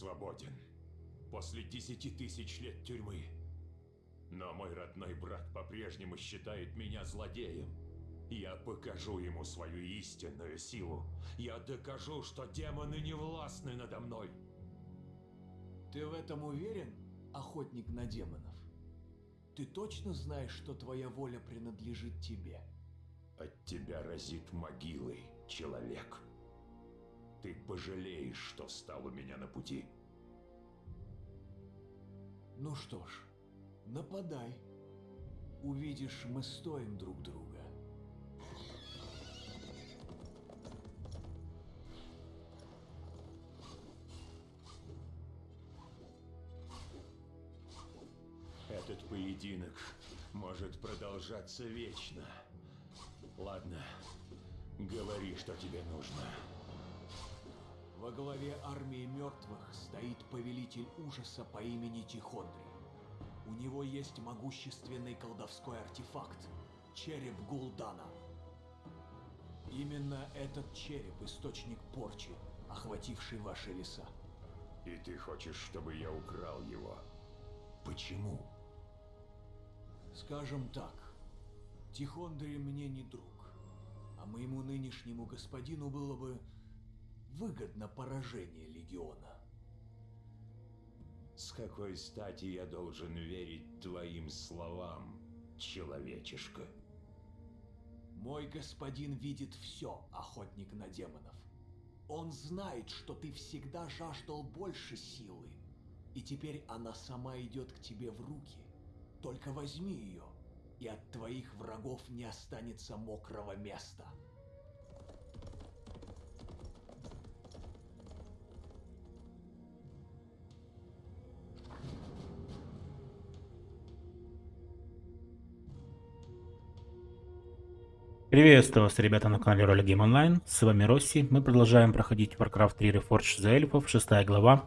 свободен. После десяти тысяч лет тюрьмы. Но мой родной брат по-прежнему считает меня злодеем. Я покажу ему свою истинную силу. Я докажу, что демоны не властны надо мной. Ты в этом уверен, охотник на демонов? Ты точно знаешь, что твоя воля принадлежит тебе? От тебя разит могилой, человек. Ты пожалеешь, что встал у меня на пути. Ну что ж, нападай. Увидишь, мы стоим друг друга. Этот поединок может продолжаться вечно. Ладно, говори, что тебе нужно. Во главе армии мертвых стоит повелитель ужаса по имени Тихондрий. У него есть могущественный колдовской артефакт – череп Гулдана. Именно этот череп – источник порчи, охвативший ваши леса. И ты хочешь, чтобы я украл его? Почему? Скажем так, Тихондрий мне не друг, а моему нынешнему господину было бы выгодно поражение Легиона. С какой стати я должен верить твоим словам, человечишка? Мой господин видит все, охотник на демонов. Он знает, что ты всегда жаждал больше силы, и теперь она сама идет к тебе в руки. Только возьми ее, и от твоих врагов не останется мокрого места. Приветствую вас, ребята, на канале Роли Game Online. С вами Росси. Мы продолжаем проходить Warcraft 3 Reforged за эльфов, шестая глава.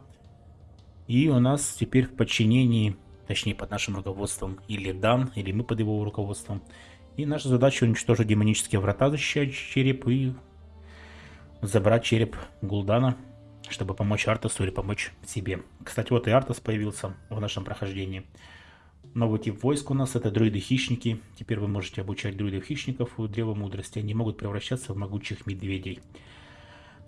И у нас теперь в подчинении, точнее под нашим руководством, или Дан, или мы под его руководством. И наша задача уничтожить демонические врата, защищать череп и забрать череп Гулдана, чтобы помочь Артасу или помочь себе. Кстати, вот и Артас появился в нашем прохождении. Новый тип войск у нас это друиды-хищники. Теперь вы можете обучать друидов-хищников у Древа Мудрости. Они могут превращаться в могучих медведей.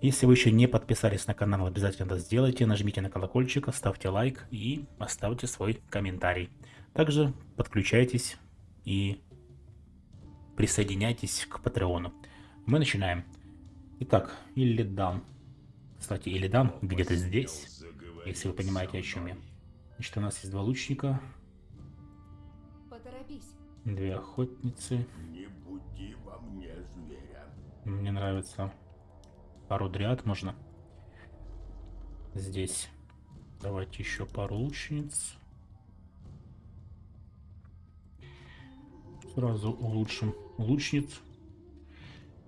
Если вы еще не подписались на канал, обязательно это сделайте. Нажмите на колокольчик, ставьте лайк и оставьте свой комментарий. Также подключайтесь и присоединяйтесь к Патреону. Мы начинаем. Итак, Иллидан. Кстати, Иллидан где-то здесь, если вы понимаете, о чем я. Значит, у нас есть два лучника. Две охотницы. Не буди во мне зверя. Мне нравится. Пару дриад можно. Здесь. Давайте еще пару лучниц. Сразу улучшим лучниц.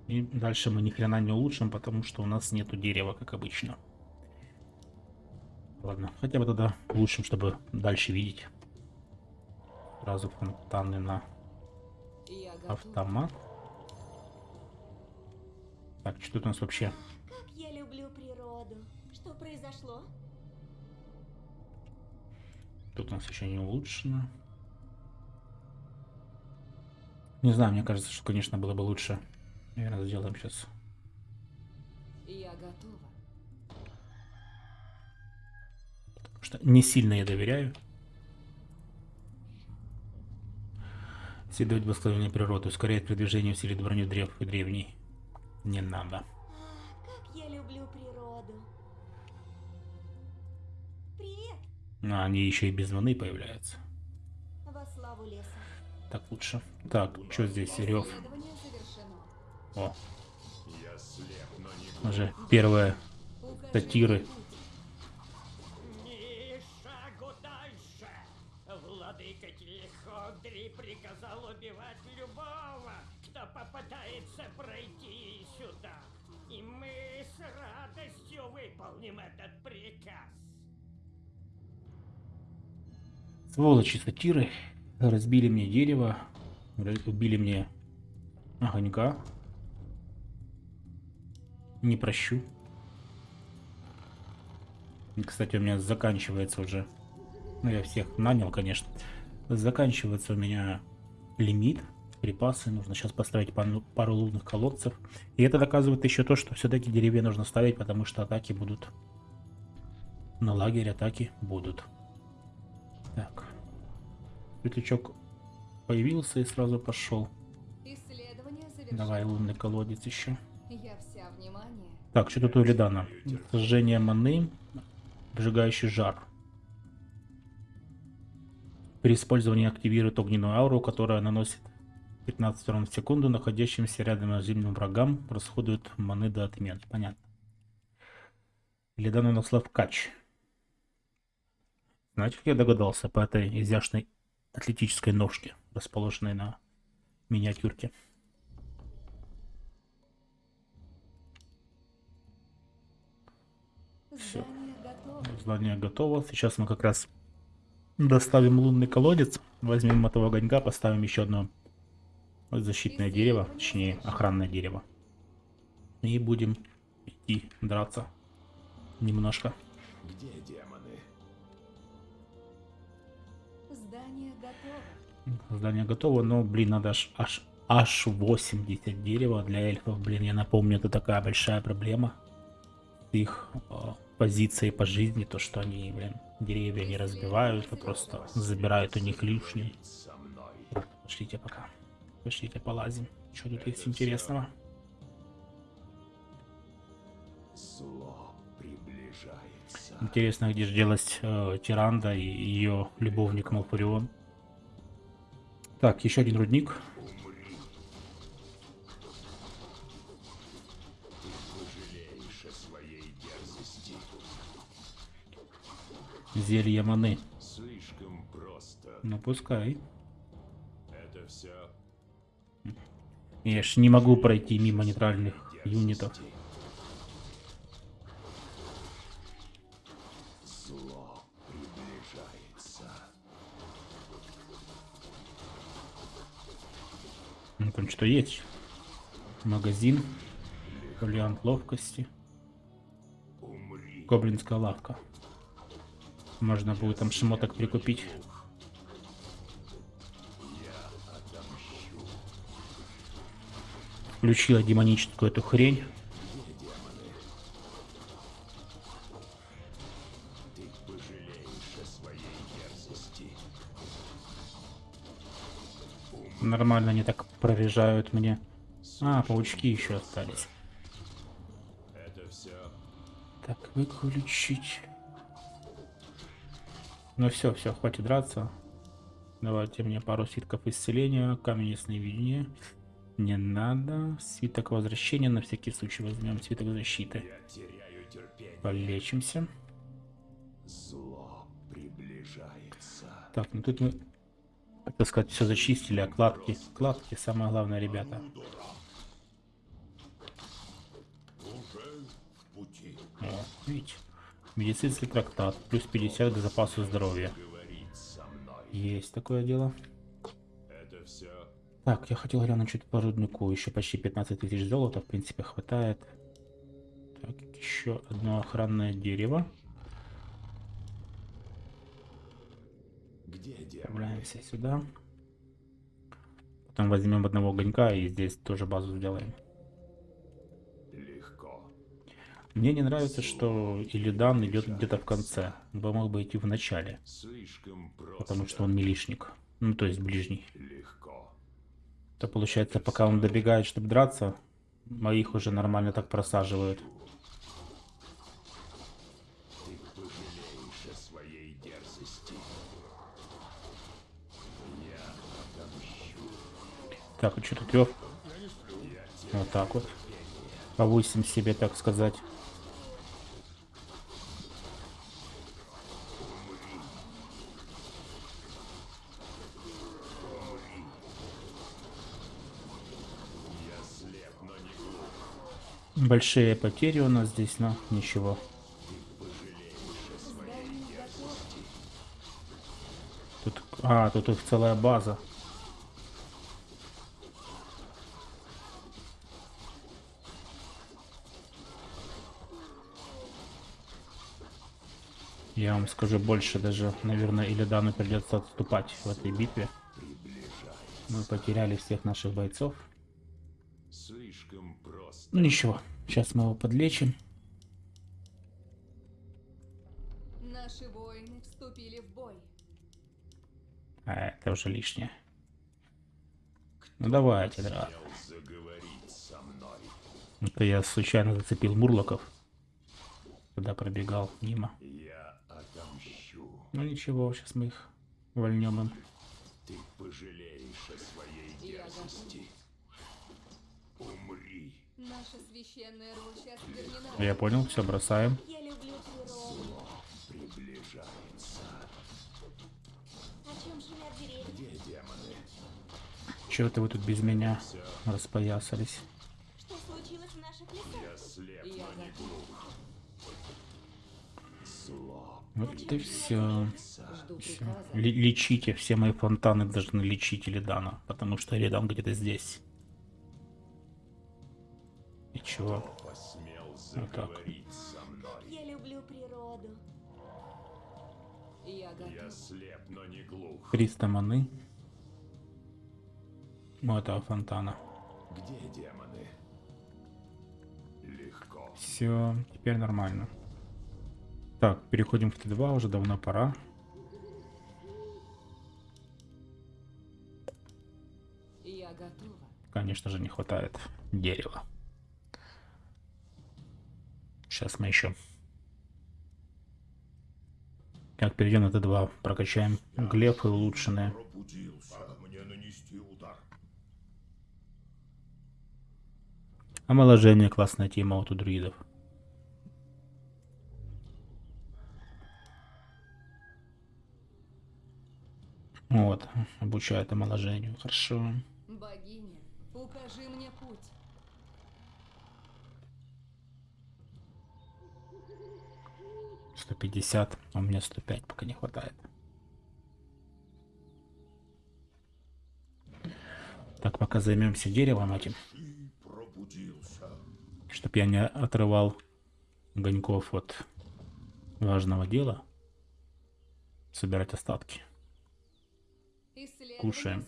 И дальше мы ни хрена не улучшим, потому что у нас нету дерева, как обычно. Ладно, хотя бы тогда улучшим, чтобы дальше видеть. Сразу фонтаны на автомат. Так, что тут у нас вообще? Как я люблю природу. Что произошло? Тут у нас еще не улучшено. Не знаю, мне кажется, что, конечно, было бы лучше. Наверное, сделаем сейчас. Я готова. Потому что не сильно я доверяю. Следовать благословению природы, ускоряет продвижение, усилит броню древ и древней. Не надо. Ах, как я люблю природу. Привет, А, они еще и без маны появляются. во славу леса. Так лучше. Так, что здесь? Рев. О, Я слеп, но не уже первые сатиры. Выполним этот приказ. Сволочи сатиры разбили мне дерево, убили мне огонька. Не прощу. И, Кстати, у меня заканчивается уже. Ну, я всех нанял, конечно. Заканчивается у меня лимит. Припасы. Нужно сейчас поставить пару, пару лунных колодцев. И это доказывает еще то, что все-таки деревья нужно ставить, потому что атаки будут. На лагерь атаки будут. Так. Светлячок появился и сразу пошел. Давай лунный колодец еще. Я вся внимание. Так, что тут у Лидана? Сожжение маны, выжигающий жар. При использовании активирует огненную ауру, которая наносит 15 урон в секунду находящимся рядом наземным врагам, расходует маны до отмен. Понятно. Лидан наносла в кач. Как я догадался по этой изящной атлетической ножке, расположенной на миниатюрке? Готово. Здание готово. Сейчас мы как раз доставим лунный колодец. Возьмем этого огонька, поставим еще одно защитное дерево, точнее охранное дерево. И будем идти драться немножко. Где демоны? Здание готово. Здание готово, но, блин, надо аж, аж, аж 80 дерева для эльфов. Блин, я напомню, это такая большая проблема. Их э, позиции по жизни, то, что они, блин, деревья не разбивают, а просто забирают у них лишнее. Пошлите пока. Пошлите полазим. Что тут есть интересного? Зло приближается. Интересно, где же делась э, Тиранда и ее любовник Малфурион. Так, еще один рудник. Зелье маны. Слишком просто. Ну пускай. Я ж не могу пройти мимо нейтральных юнитов. Ну там что есть? Магазин. Фолиант ловкости. Гоблинская лавка. Можно будет там шмоток прикупить. Включила демоническую эту хрень. Нормально они так прорежают мне. А, паучки еще остались. Так, выключить. Ну все, все, хватит драться. Давайте мне пару свитков исцеления, камень ясновидения. Не надо. Свиток возвращения на всякий случай возьмем. Свиток защиты. Полечимся. Зло приближается. Так, ну тут мы, так сказать, все зачистили, а кладки, кладки самое главное, ребята. О, видите, медицинский трактат, плюс 50 к запасу здоровья. Есть такое дело. Так, я хотел глянуть чуть по руднику. Еще почти 15 тысяч золота, в принципе, хватает. Так, еще одно охранное дерево. где? Отправляемся сюда. Потом возьмем одного огонька и здесь тоже базу сделаем. Легко. Мне не нравится, что Илидан идет где-то в конце. Он бы мог бы идти в начале, потому что он милишник. Ну, то есть ближний. Легко. То получается, пока он добегает, чтобы драться, моих уже нормально так просаживают. Так, а что тут Лев? Вот так вот. Повысим себе, так сказать. Я слеп, но не глух. Большие потери у нас здесь, но ничего. Тут, а, тут их целая база. Я вам скажу больше, даже, наверное, Илидану придется отступать в этой битве. Мы потеряли всех наших бойцов. Слишком просто. Ну ничего, сейчас мы его подлечим. Наши воины вступили в бой. А это уже лишнее. Ну давайте, да. Смел заговорить со мной. Это я случайно зацепил Мурлоков. Когда пробегал мимо. Я отомщу. Ну ничего, сейчас мы их вольнем им. Ты пожалеешь о своей дерзости. Умри. Я понял, все бросаем. Я люблю природу. Приближается. О чем шумят деревья? Где демоны? Чего это вы тут без меня распоясались? Что случилось в наших лесах? Я слеп, Я но не глух. Зло. Вот и все. Ли- лечите, все мои фонтаны должны лечить Илидана, потому что Илидан где-то здесь. И чего? Посмел Вот так. заговорить со мной. Я люблю природу. Я Я слеп, но не глух. 300 маны. У этого фонтана. Где демоны? Легко. Все, теперь нормально. Так, переходим в Т2, уже давно пора. Я готова. Конечно же, не хватает дерева. Сейчас мы еще. Как перейдем на Т2, прокачаем улучшенные. Мне нанести удар. Омоложение классная тема вот у друидов. Вот, обучает омоложению. Хорошо. Богиня, укажи мне путь. Сто пятьдесят, а у меня 105 пока не хватает. Так, пока займемся деревом этим. Чтоб я не отрывал Гоньков от важного дела. Собирать остатки. Кушаем.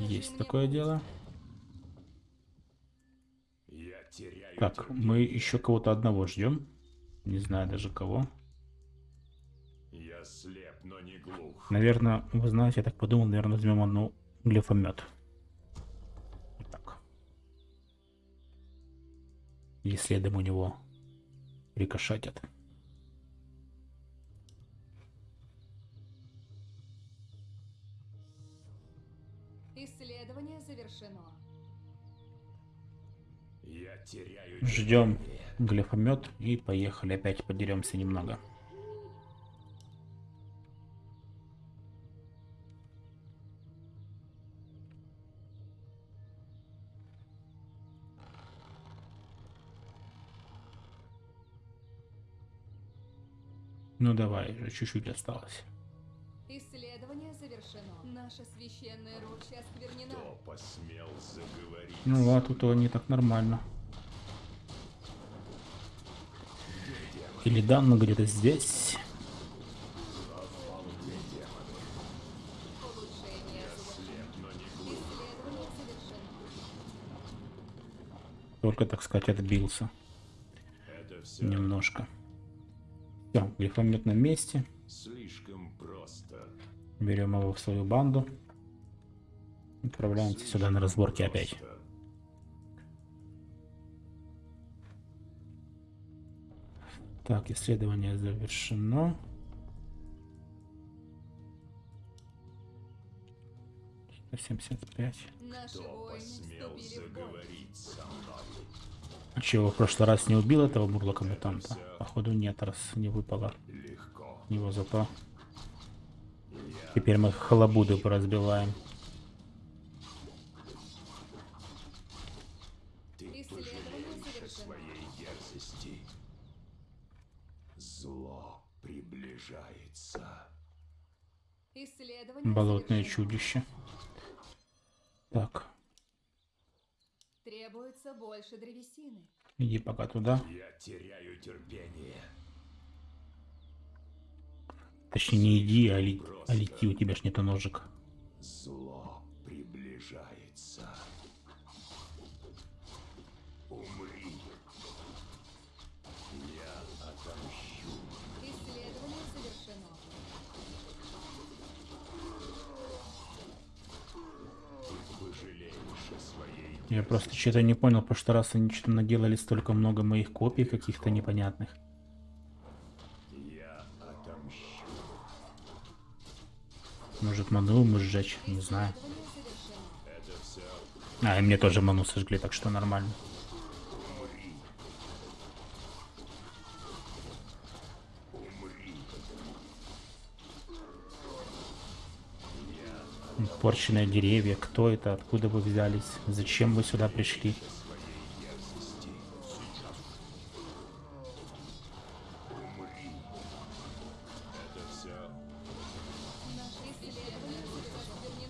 Есть такое дело. Так, мы еще кого-то одного ждем. Не знаю даже кого. Я слеп, но не глух. Наверное, вы знаете, я так подумал, наверное, возьмем одну глифомет. Вот так. И следом у него рикошетят. Исследование завершено. Ждем глифомет и поехали опять подеремся немного. Ну давай, уже чуть-чуть осталось. Исследование завершено. Наша священная роща осквернена. Кто посмел заговорить? Ну а тут они так нормально. Или Данна где-то здесь. Только, так сказать, отбился немножко. Все, глифомет на месте. слишком просто. Берем его в свою банду. Отправляемся сюда на разборки опять. Так, исследование завершено. Семьдесят пять. А чего, в прошлый раз не убил этого мурлока мутанта? Походу нет, раз не выпало Легко. его зато. Теперь мы халабуды поразбиваем. Болотное чудище. Так. Требуется больше древесины. Иди пока туда. Я теряю терпение. Точнее, не иди, а, ли, а лети, у тебя ж нету ножек. Зло. Я просто что-то не понял, в прошлый раз они что-то наделали столько много моих копий каких-то непонятных. Может ману мы сжечь, не знаю. А, и мне тоже ману сожгли, так что нормально. умри. Умри. Порченные деревья, кто это, откуда вы взялись, зачем вы сюда пришли?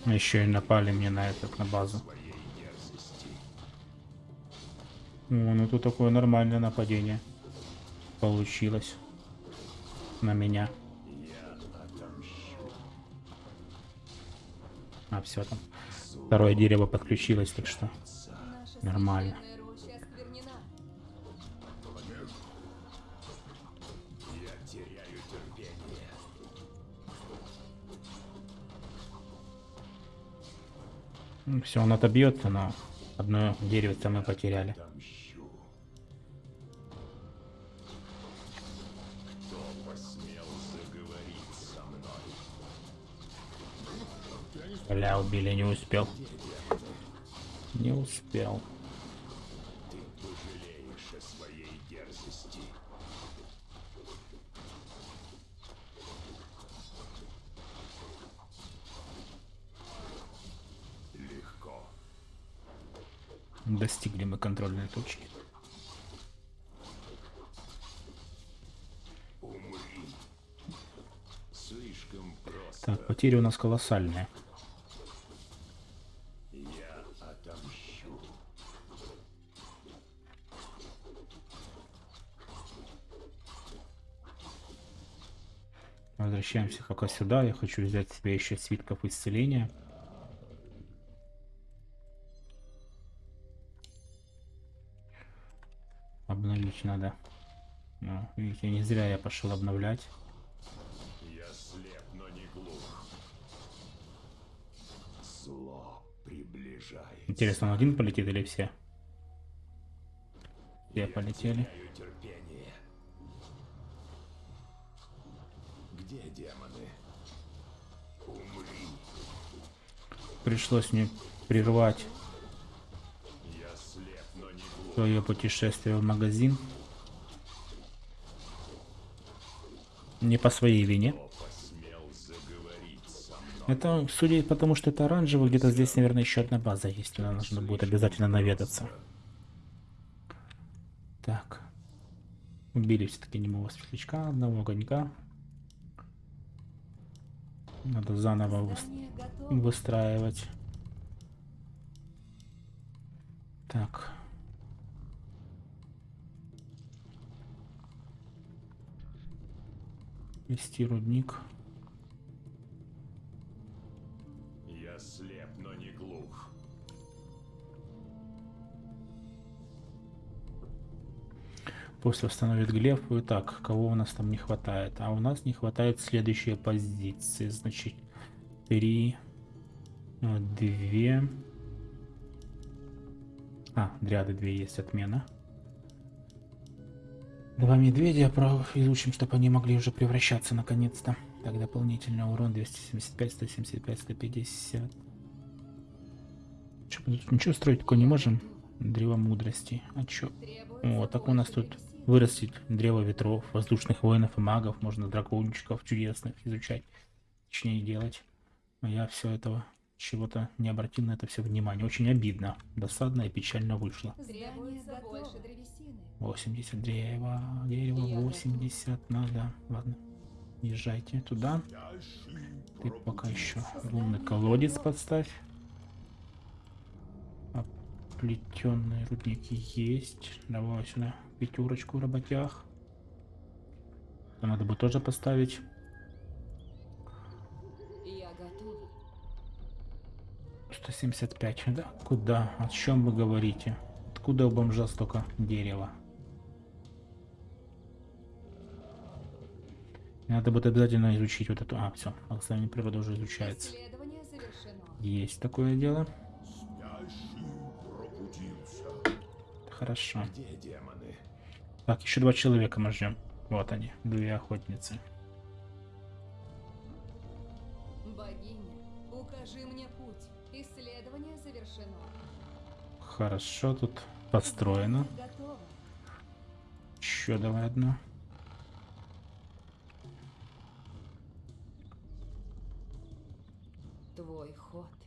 Еще и напали мне на этот, на базу. О, ну тут такое нормальное нападение. Получилось. На меня. А, все там. Второе дерево подключилось, так что Нормально. все, он отобьется, но одно дерево мы потеряли. Бля, убили, не успел. Не успел. Ты пожалеешь о своей дерзости. Легко. Достигли мы контрольной точки. Так, потери у нас колоссальные. Я отомщу. Возвращаемся пока сюда. Я хочу взять себе еще свитков исцеления. Обновить надо. Ну, видите, не зря я пошел обновлять. Я слеп, но не глух. Зло приближается. Интересно, он один полетит или все? Все полетели. Теряю терпение. Где демоны? Умри. Пришлось мне прервать свое путешествие в магазин. Не по своей вине. Это, судя по тому, что это оранжевый, где-то здесь, наверное, еще одна база есть. Туда нужно будет обязательно наведаться. Так. Убили все-таки немого светлячка, одного огонька. Надо заново выстраивать. Так. Вести рудник. После восстановит глеф. Итак, кого у нас там не хватает? А у нас не хватает следующие позиции. Значит, три, э, две. А, дряды две есть, отмена. Два медведя про- изучим, чтобы они могли уже превращаться наконец-то. Так, дополнительный урон 275, 175, 150. Чё, мы тут ничего строить такое не можем? Древо мудрости. А чё? О, так у нас тут. Вырастет древо ветров, воздушных воинов и магов, можно дракончиков чудесных изучать, точнее делать. А я все этого чего-то не обратил на это все внимание. Очень обидно, досадно и печально вышло. Здание Требуется больше готово. древесины. 80 древа, дерево Я 80 надо. Ладно, езжайте туда. Ты пока еще лунный колодец подставь. Плетеные рудники есть. Давай сюда пятерочку в работях. Это надо бы тоже поставить. готова. 175, да? Куда? О чем вы говорите? Откуда у бомжа столько дерева? Надо будет обязательно изучить вот эту... А, все, благословение природы уже изучается. Есть такое дело. Хорошо. Где демоны? Так, еще два человека мы ждем. Вот они, две охотницы. Богиня, укажи мне путь. Исследование завершено. Хорошо, тут готово. Еще давай одну. Твой ход.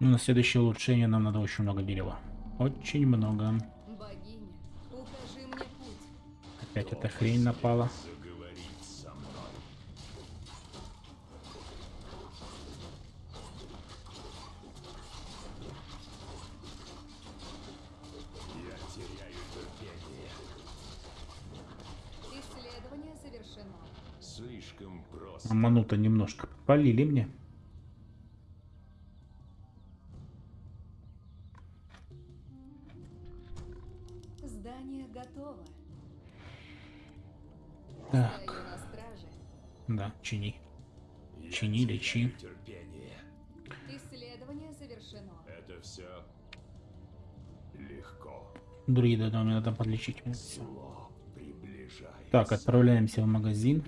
Ну, на следующее улучшение нам надо очень много дерева. Очень много. Богиня, укажи мне путь. Опять эта хрень напала. Заговорить со мной. Я теряю терпение. Исследование завершено. Слишком просто. Аману-то немножко полили мне. Чини. Я Чини, лечи. терпение. Исследование завершено. Это все легко. Друида, да, мне надо подлечить. Зло приближается. Так, отправляемся в магазин.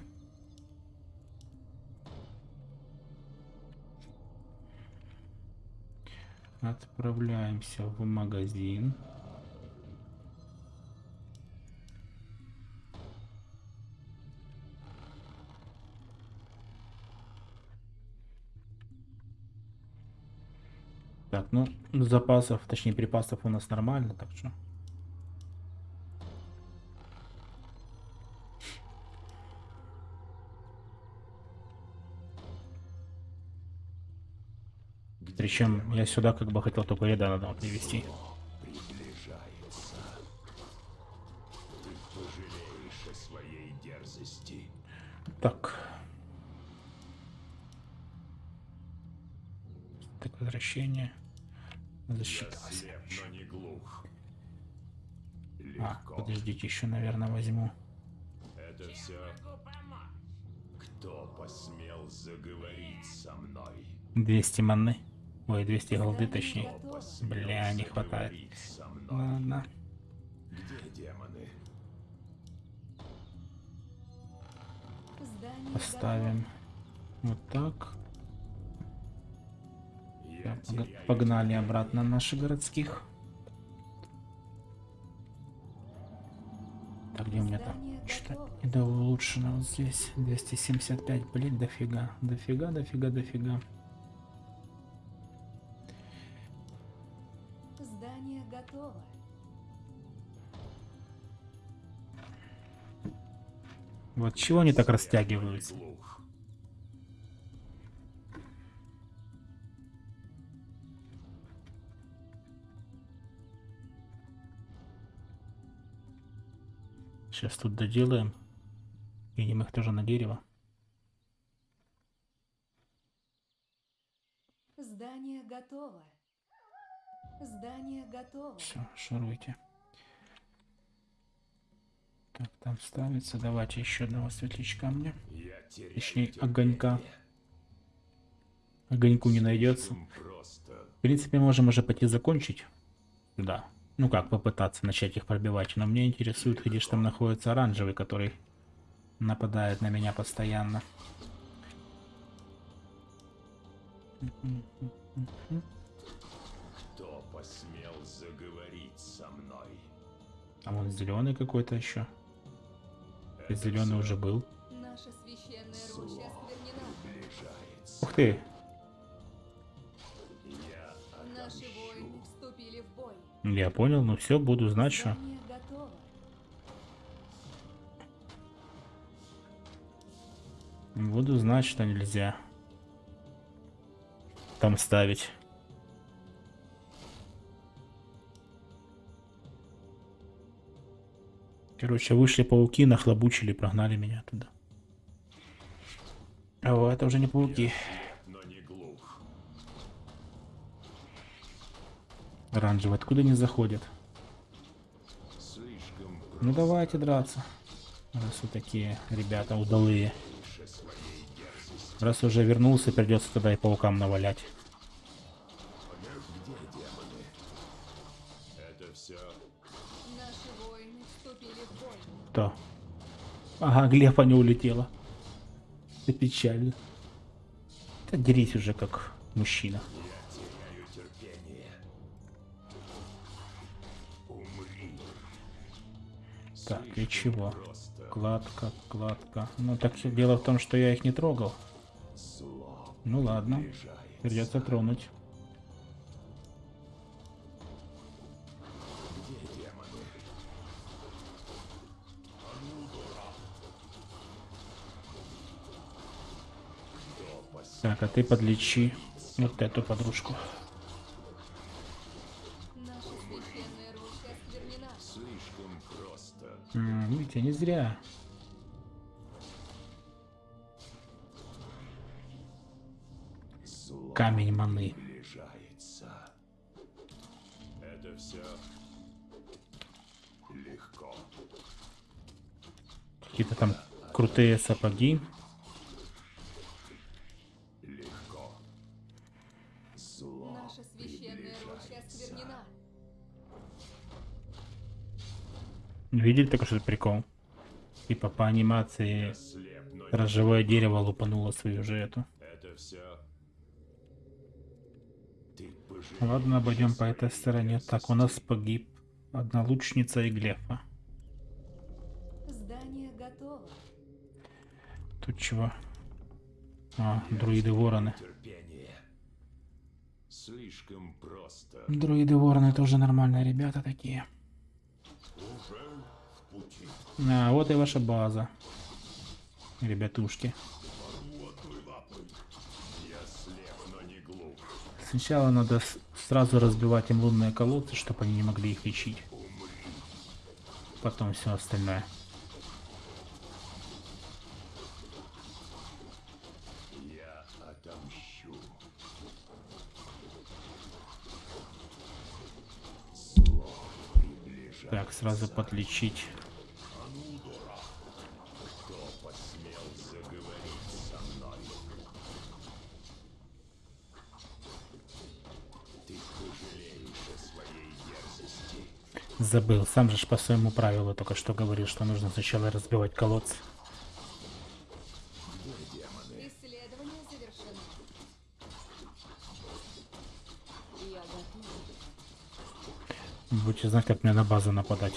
Отправляемся в магазин. Ну, запасов, точнее припасов у нас нормально, так что... Причем я сюда как бы хотел только еда надо дерзости. Так. Так, возвращение. Не глух. А, подождите, еще, наверное, возьму. Это все. Кто посмел заговорить со мной? 200 маны. Ой, 200 голды, точнее. Бля, не хватает. мной? Ладно. Где демоны? Поставим вот так. Погнали обратно наших городских. Так, где у меня там? Что-то недо улучшено вот здесь. 275, блин, дофига. Дофига, дофига, дофига. Здание готово. Вот чего они так растягиваются? Сейчас тут доделаем. Кинем их тоже на дерево. Здание готово. Здание готово. Все, шуруйте. Так, там ставится. Давайте еще одного светлячка мне. Точнее, огонька. Огоньку не найдется. В принципе, можем уже пойти закончить. Да. Ну как, попытаться начать их пробивать. Но мне интересует, где же там находится оранжевый, который нападает на меня постоянно. Кто посмел заговорить со мной? А вон зеленый какой-то еще. Это Зеленый уже был. Наша священная роща осквернена. Ух ты! Я понял, ну все, буду знать, что. Буду знать, что нельзя. Там ставить. Короче, вышли пауки, нахлобучили, прогнали меня туда. О, это уже не пауки. Но не глух. Оранжевые откуда не заходят? Ну давайте драться. Раз вы такие ребята удалые. Раз уже вернулся, придется тогда и паукам навалять. Кто? Ага, Глефа не улетела. Это печально. Да дерись уже как мужчина. Слишком чего? Кладка, кладка. Ну так дело в том, что я их не трогал. Ну ладно, придется тронуть. Так, а ты подлечи вот эту подружку. Слишком просто. М, видите, не зря. Зло Камень маны. приближается. Это все легко. Какие-то там крутые сапоги. Видели такой что прикол? Типа по анимации дрожжевое дерево лупануло свою же эту. Ладно, обойдем по этой стороне. Так, у нас погиб одна лучница и Глефа. Здание готово. Тут чего? А, друиды-вороны. терпение. Слишком просто. Друиды-вороны тоже нормальные ребята такие. Уже. А, вот и ваша база. Ребятушки. Сначала надо сразу разбивать им лунные колодцы, чтобы они не могли их лечить. Потом все остальное. Так, сразу подлечить. Забыл. Сам же по своему правилу только что говорил, что нужно сначала разбивать колодцы. Будете знать, как мне на базу нападать.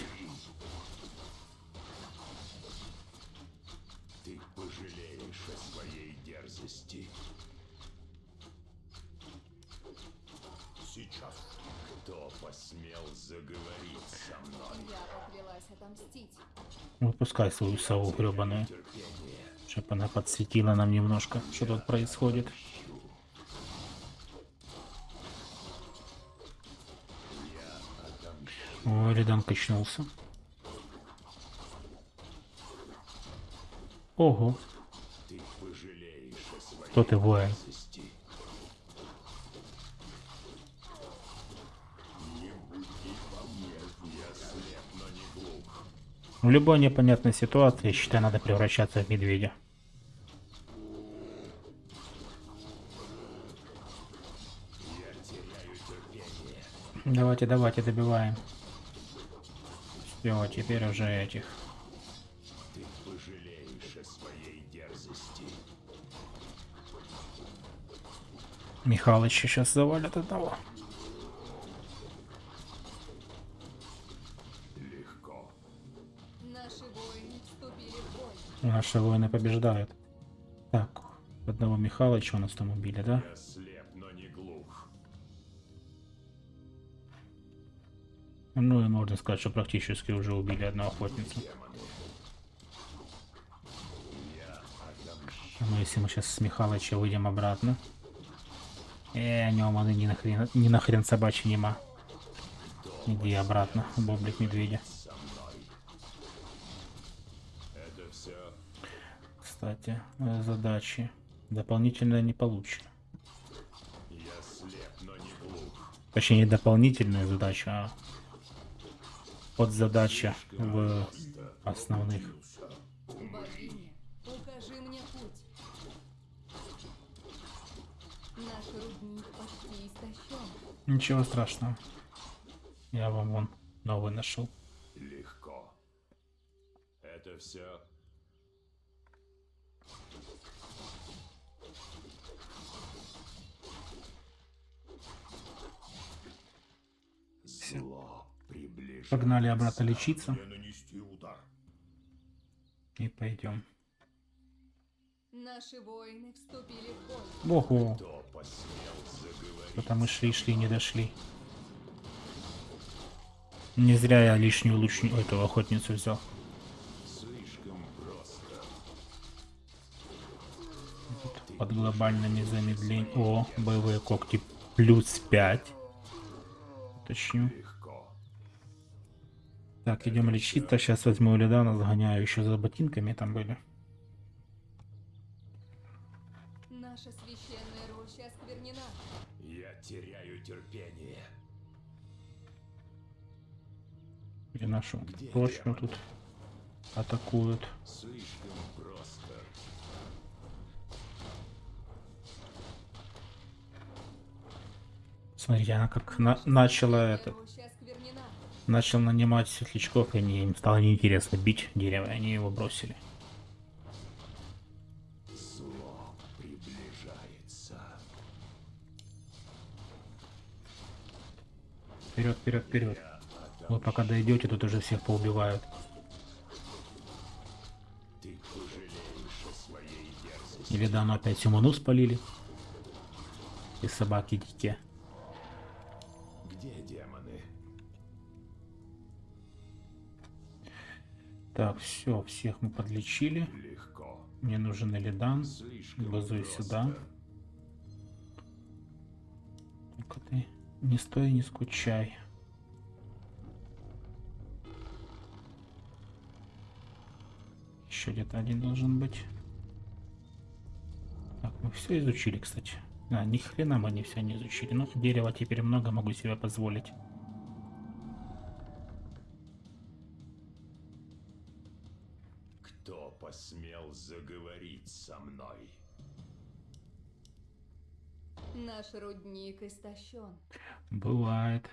Выпускай свою сову гребаную. Терпение. Чтоб она подсветила нам немножко, что тут происходит. О, Ридан качнулся. Ого, кто ты воин? дерзости. Не буди по мне. Я слеп, но не глух. В любой непонятной ситуации, считай, надо превращаться в медведя. Давайте, давайте, добиваем. Все, теперь уже этих. Ты пожалеешь о своей дерзости. Михалыч сейчас завалят одного. Наши воины побеждают. Так, одного Михалыча у нас там убили, да? Я слеп, но не глух. Ну и можно сказать, что практически уже убили. Я отомщу. Ну если мы сейчас с Михалыча выйдем обратно. Э, у него маны ни нахрен, ни нахрен собачья нема. Иди обратно, боблик медведя. Со мной. Кстати, э, задачи. Дополнительное не получено. Я слеп, но не глух. Точнее, не дополнительная задача, а подзадача в основных. Богиня, укажи мне путь. Наш рудник почти истощен. Ничего страшного. Я вам вон новый нашел. Легко. Это все. Погнали обратно лечиться и пойдем. Наши воины вступили в бой. Ого, потому шли, шли, не дошли. Не зря я лишнюю лучню, эту охотницу взял. Просто. Под глобальными замедлением. О, боевые когти плюс 5. Уточню. Так, идем лечиться. Сейчас возьму Ледана, загоняю еще за ботинками там были. Наша священная роща осквернена. Я теряю терпение. Где нашу Где тут атакуют. Слишком просто. Смотрите, она как на- начала этот. Начал нанимать светлячков, и они, им стало неинтересно бить дерево, и они его бросили. Вперед, вперед, вперед. Вы пока дойдете, тут уже всех поубивают. Или давно опять Симону спалили. И собаки дикие. Так, все, всех мы подлечили. Легко. Мне нужен Элидан. Базуй сюда. Только ты не стой, не скучай. Еще где-то один должен быть. Так, мы все изучили, кстати. А, ни хрена мы не все не изучили. Но дерева теперь много могу себе позволить. Со мной? Наш рудник истощен. Бывает.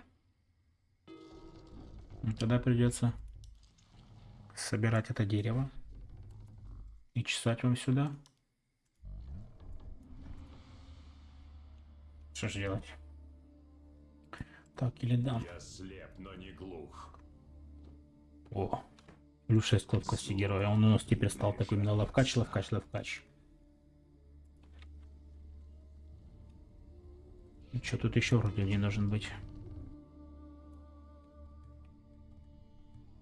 Тогда придется собирать это дерево и чесать вам сюда. Что же делать? Так, или да. Я слеп, но не глух. О, плюс 6 ловкости героя. Он у нас теперь стал такой именно ловкач, ловкач, ловкач. И что тут еще вроде не должен быть?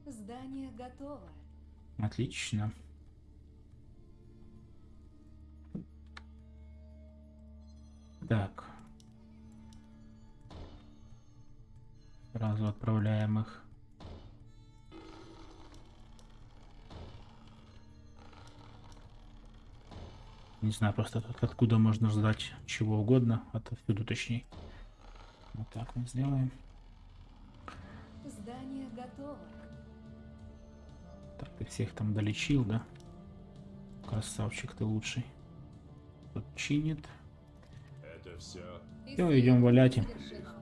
Здание готово. Отлично. Так. Сразу отправляем их. Не знаю просто тут откуда можно ждать чего угодно, отовсюду точнее. Вот так мы сделаем. Здание готово. Так, ты всех там долечил, да? Красавчик ты лучший. Тут чинит. Это все Всё, идем валять им. Совершенно.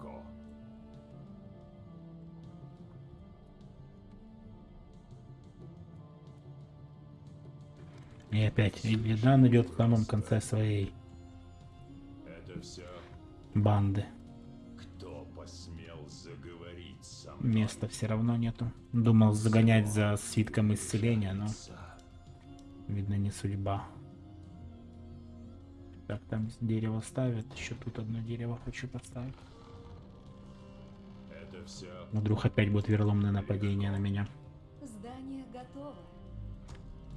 И опять Ильдан идет в самом конце своей Это все банды. кто посмел заговорить со мной? Места все равно нету. Думал загонять за свитком исцеления, но видно не судьба. Так, там дерево ставят. Еще тут одно дерево хочу поставить. Это все Вдруг опять будет верломное нападение на меня. Здание готово.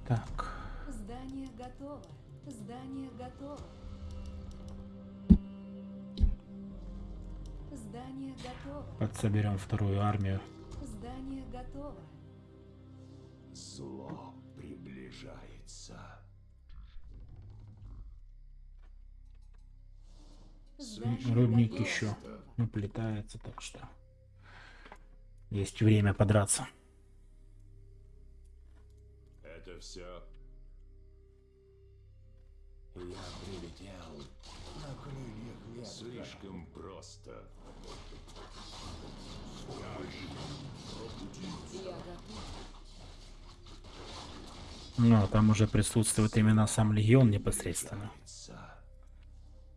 Так. Здание готово. Здание готово. Здание готово. Подсоберем вторую армию. Здание готово. Зло приближается. Здание еще наплетается, так что есть время подраться. Это все я прилетел. На крыльях ветра. Слишком просто. Я готов. Ну, а там уже присутствует именно сам легион непосредственно.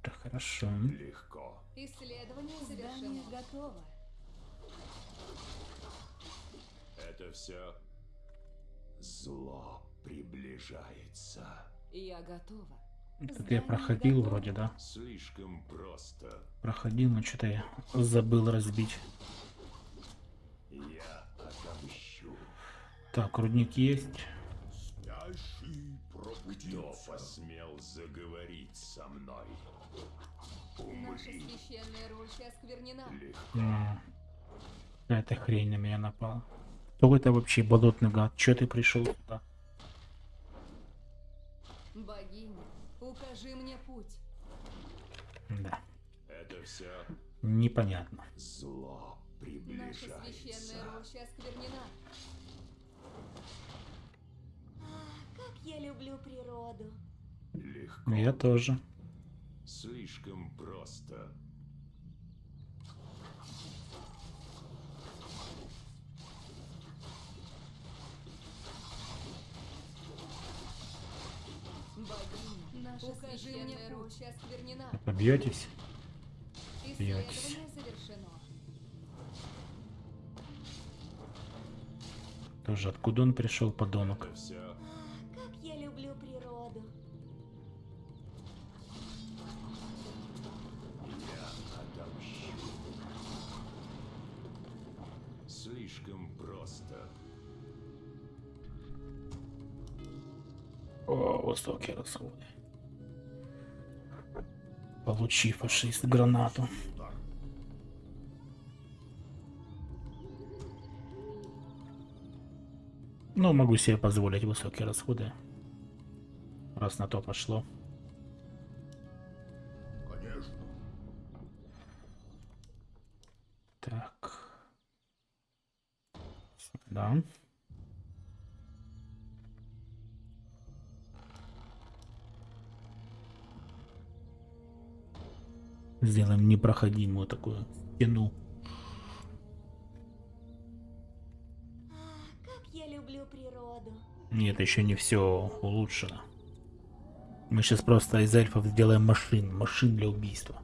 Это хорошо. Легко. Исследование завершено. готово. Это все. Зло приближается. Я готова. Тут я проходил вроде, да? Слишком просто. Проходил, но что-то я забыл разбить. Я отомщу. Так, рудник есть. Кто посмел заговорить со мной? Наша священная роща осквернена. Легко. М, Какая-то хрень на меня напала. Кто это вообще болотный гад? Че ты пришел? Богиня, Да, Это все. непонятно. Зло Наша священная приближается. роща осквернена. Как я люблю природу. Легко. Я тоже. Слишком просто. Богиня, наша Укажи мне путь. осквернена. Побьетесь? Исследование завершено. Тоже откуда он пришел, подонок? Все. Как я люблю природу. Я отомщу. Слишком просто. О, высокие расходы. Получи, фашист, гранату. Ну, могу себе позволить высокие расходы. Раз на то пошло. Конечно. Так. Да. Сделаем непроходимую такую стену. Как я люблю природу. Нет, еще не все улучшено. Мы сейчас просто из эльфов сделаем машин, машин для убийства.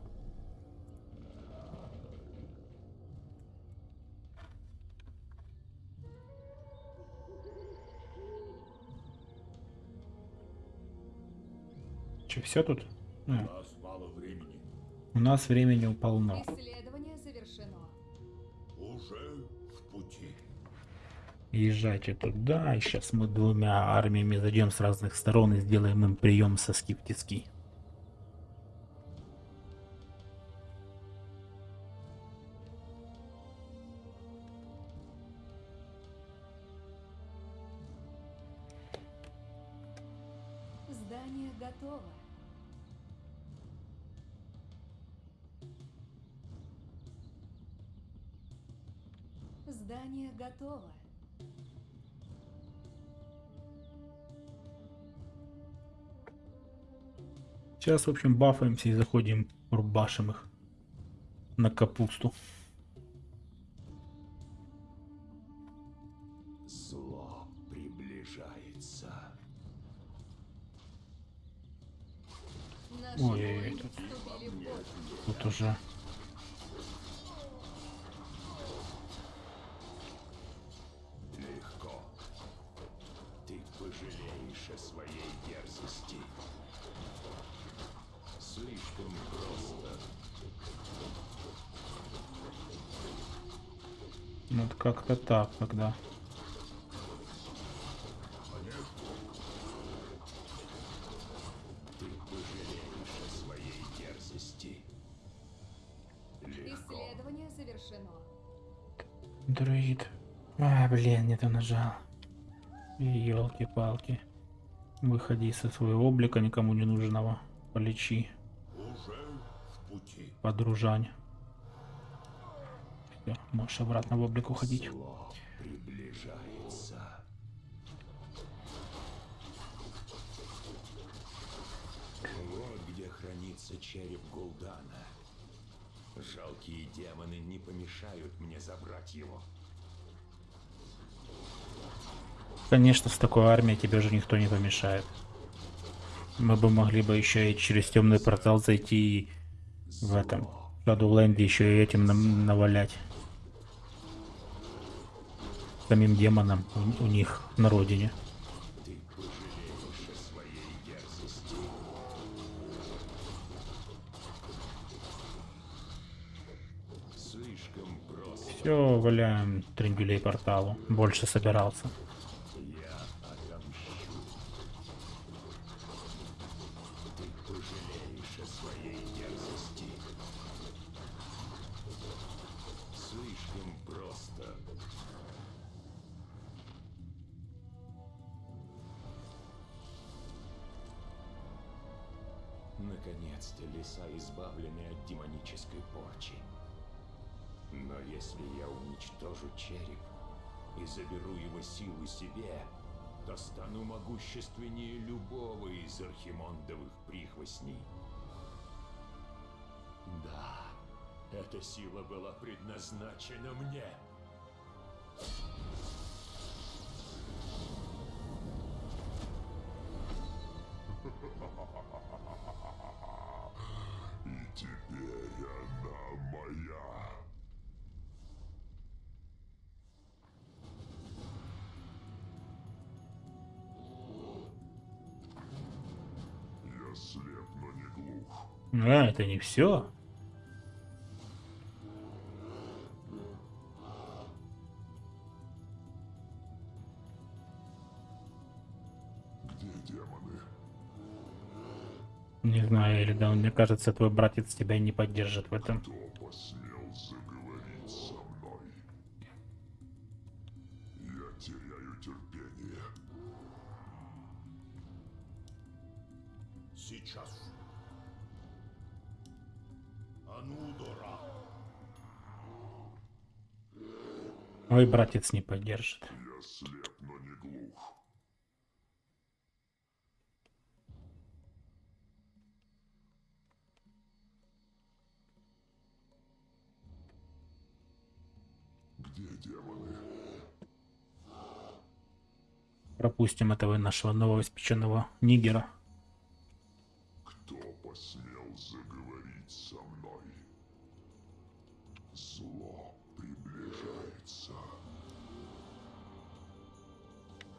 Че, все тут? А. у нас времени полно. Исследование завершено. Уже в пути. Езжайте туда, и сейчас мы двумя армиями зайдем с разных сторон и сделаем им прием со скептицкий. Сейчас, в общем, бафаемся и заходим, рубашим их на капусту. Вот как-то так, когда. Ты пожалеешь о своей дерзости. Легко. Исследование завершено. Друид. А, блин, не то нажал. Елки-палки. Выходи со своего облика никому не нужного. Полечи. Уже в пути. подружань. Можешь обратно в облик уходить. Вот где хранится череп Гул'дана. Жалкие демоны не помешают мне забрать его. Конечно, с такой армией тебе же никто не помешает. Мы бы могли бы еще и через темный портал зайти и в этом Shadowlands еще и этим нам навалять. Самим демонам у, у них на родине. Все, валяем трендюлей порталу. Больше собирался. А, это не все. Где демоны? Не знаю, или да, мне кажется, твой братец тебя не поддержит в этом. Кто Анудора. Ой, братец не поддержит. Я слеп, но не глух. Где демоны? Пропустим этого нашего новоиспеченного нигера.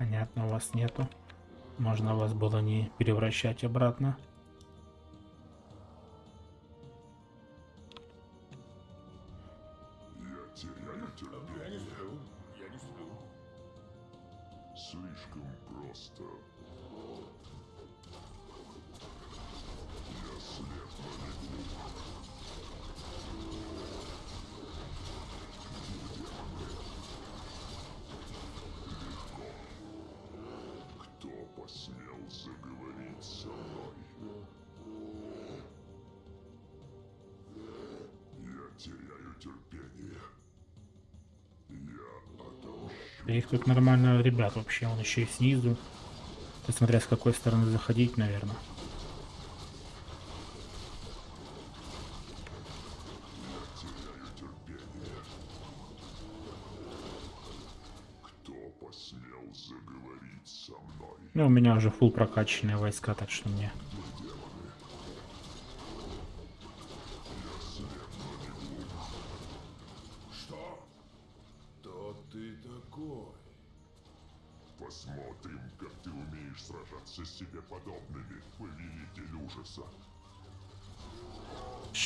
Понятно, вас нету. Можно вас было не превращать обратно. Да их тут нормально ребят вообще, он еще и снизу. Ты смотря с какой стороны заходить, наверное. Ну, у меня уже фул прокачанные войска, так что мне.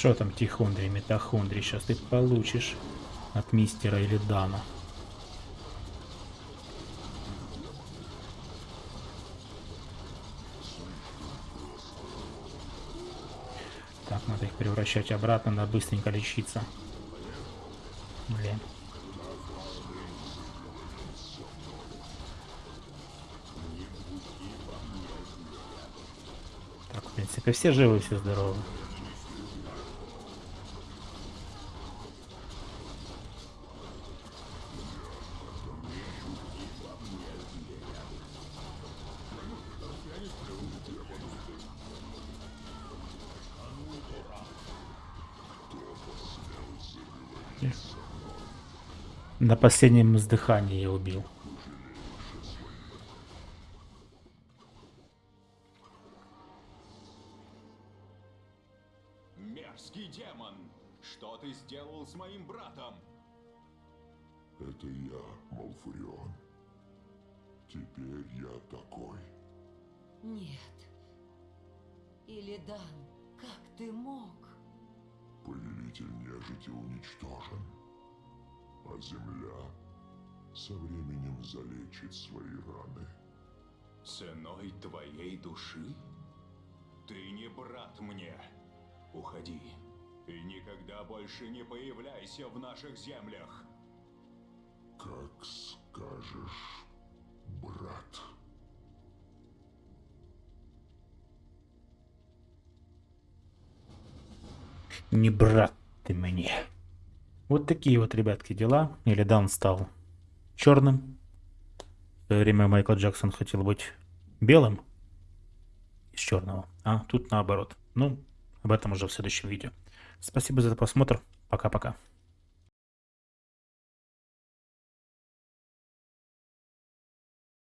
Что там тихондрий, метахондрий, сейчас ты получишь от мистера или Дана. Так, надо их превращать обратно, надо быстренько лечиться. Блин. Так, в принципе, все живы, все здоровы. На последнем издыхании я убил. Мерзкий демон! Что ты сделал с моим братом? Это я, Малфурион. Теперь я такой. Нет. Илидан, как ты мог? Повелитель нежити уничтожен. А земля со временем залечит свои раны. Ценой твоей души? Ты не брат мне. Уходи. И никогда больше не появляйся в наших землях. Как скажешь, брат. Не брат ты мне. Вот такие вот, ребятки, дела. Илидан стал черным. В свое время Майкл Джексон хотел быть белым из черного, а тут наоборот. Ну, об этом уже в следующем видео. Спасибо за просмотр. Пока-пока.